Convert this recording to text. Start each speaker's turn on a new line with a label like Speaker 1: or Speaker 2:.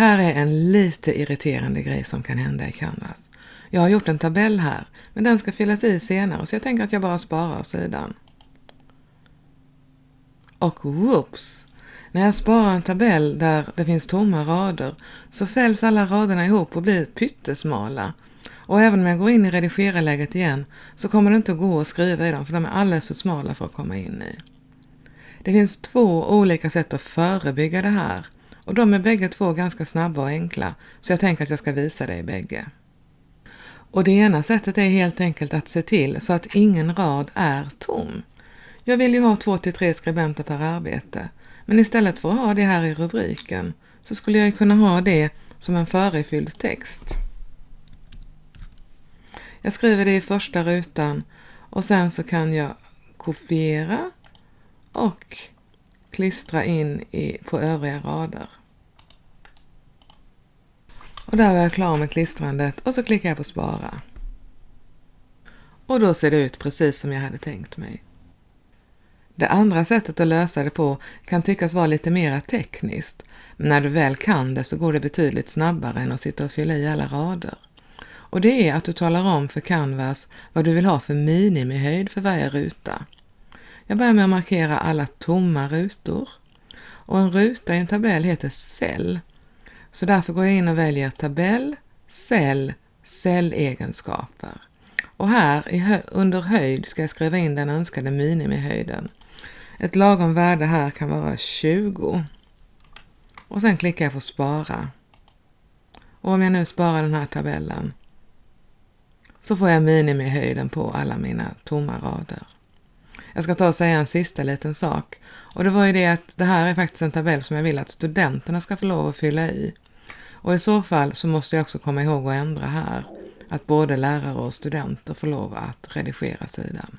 Speaker 1: Här är en lite irriterande grej som kan hända i Canvas. Jag har gjort en tabell här, men den ska fyllas i senare så jag tänker att jag bara sparar sidan. Och whoops! När jag sparar en tabell där det finns tomma rader så fälls alla raderna ihop och blir pyttesmala. Och även om jag går in i redigerarläget igen så kommer det inte att gå att skriva i dem för de är alldeles för smala för att komma in i. Det finns två olika sätt att förebygga det här och de är bägge två ganska snabba och enkla så jag tänker att jag ska visa dig bägge. Och det ena sättet är helt enkelt att se till så att ingen rad är tom. Jag vill ju ha två till tre skribenter per arbete, men istället för att ha det här i rubriken så skulle jag kunna ha det som en förefylld text. Jag skriver det i första rutan och sen så kan jag kopiera och klistra in i, på övriga rader. Och där var jag klar med klistrandet och så klickar jag på spara. Och då ser det ut precis som jag hade tänkt mig. Det andra sättet att lösa det på kan tyckas vara lite mer tekniskt, men när du väl kan det så går det betydligt snabbare än att sitta och fylla i alla rader. Och det är att du talar om för Canvas vad du vill ha för minimihöjd för varje ruta. Jag börjar med att markera alla tomma rutor. Och en ruta i en tabell heter cell. Så därför går jag in och väljer tabell, cell, cellegenskaper. Och här under höjd ska jag skriva in den önskade minimihöjden. Ett lagom värde här kan vara 20. Och sen klickar jag på spara. Och om jag nu sparar den här tabellen så får jag minimihöjden på alla mina tomma rader. Jag ska ta och säga en sista liten sak. Och det var ju det att det här är faktiskt en tabell som jag vill att studenterna ska få lov att fylla i. Och i så fall så måste jag också komma ihåg att ändra här. Att både lärare och studenter får lov att redigera sidan.